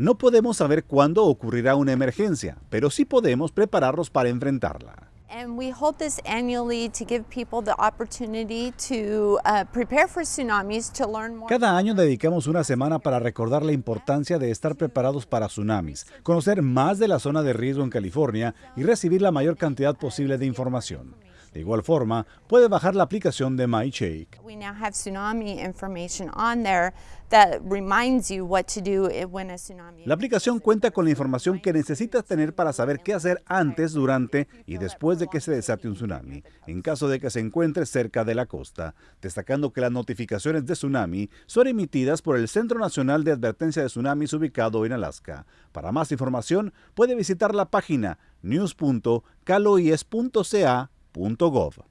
No podemos saber cuándo ocurrirá una emergencia, pero sí podemos prepararnos para enfrentarla. And we hold this annually to give people the opportunity to uh, prepare for tsunamis, to learn more. Cada año dedicamos una semana para recordar la importancia de estar preparados para tsunamis, conocer más de la zona de riesgo en California y recibir la mayor cantidad posible de información. De igual forma, puede bajar la aplicación de MyShake. We now have tsunami information on there that reminds you what to do i- when a tsunami. La aplicación cuenta con la información que necesitas tener para saber qué hacer antes, durante y después de que se desate un tsunami, en caso de que se encuentre cerca de la costa, destacando que las notificaciones de tsunami son emitidas por el Centro Nacional de Advertencia de Tsunamis ubicado en Alaska. Para más información, puede visitar la página www.gov